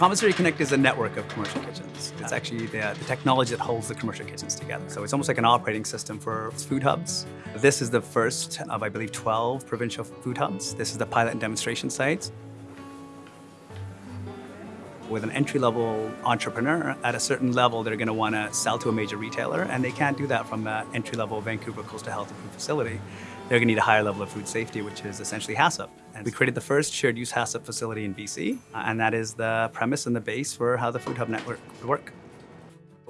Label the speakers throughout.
Speaker 1: Commissary Connect is a network of commercial kitchens. It's actually the, uh, the, technology that holds the commercial kitchens together. So it's almost like an operating system for food hubs. This is the first of, I believe, 12 provincial food hubs. This is the pilot and demonstration sites. With an entry-level entrepreneur, at a certain level, they're going to want to sell to a major retailer, and they can't do that from an entry-level Vancouver Coastal Health and Food facility. They're going to need a higher level of food safety, which is essentially HACCP. And we created the first shared use HACCP facility in BC, uh, and that is the premise and the base for how the Food Hub network would work.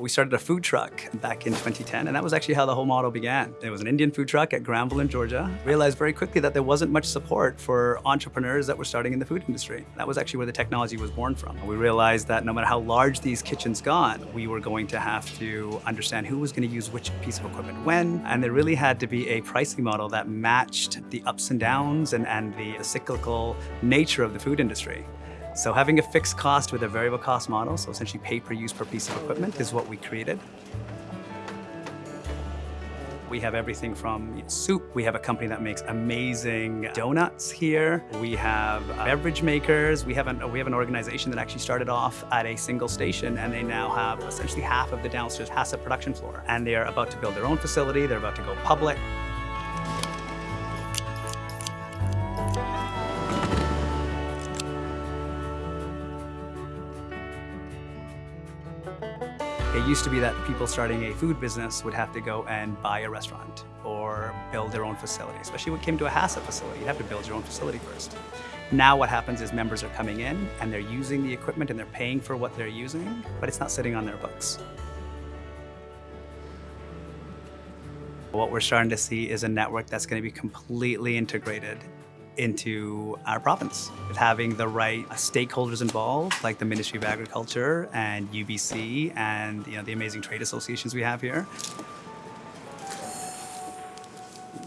Speaker 1: We started a food truck back in 2010, and that was actually how the whole model began. It was an Indian food truck at Granville in Georgia. Realized very quickly that there wasn't much support for entrepreneurs that were starting in the food industry. That was actually where the technology was born from. We realized that no matter how large these kitchens got, we were going to have to understand who was going to use which piece of equipment when, and there really had to be a pricing model that matched the ups and downs and, and the cyclical nature of the food industry. So having a fixed cost with a variable cost model, so essentially pay per use per piece of equipment is what we created. We have everything from soup. We have a company that makes amazing donuts here. We have uh, beverage makers. We have, an, we have an organization that actually started off at a single station and they now have essentially half of the downstairs HACCP production floor. And they are about to build their own facility. They're about to go public. It used to be that people starting a food business would have to go and buy a restaurant or build their own facility, especially when it came to a HACCP facility. You'd have to build your own facility first. Now what happens is members are coming in and they're using the equipment and they're paying for what they're using, but it's not sitting on their books. What we're starting to see is a network that's going to be completely integrated into our province. With having the right uh, stakeholders involved, like the Ministry of Agriculture and UBC and you know, the amazing trade associations we have here.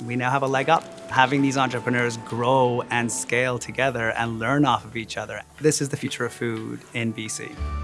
Speaker 1: We now have a leg up. Having these entrepreneurs grow and scale together and learn off of each other. This is the future of food in BC.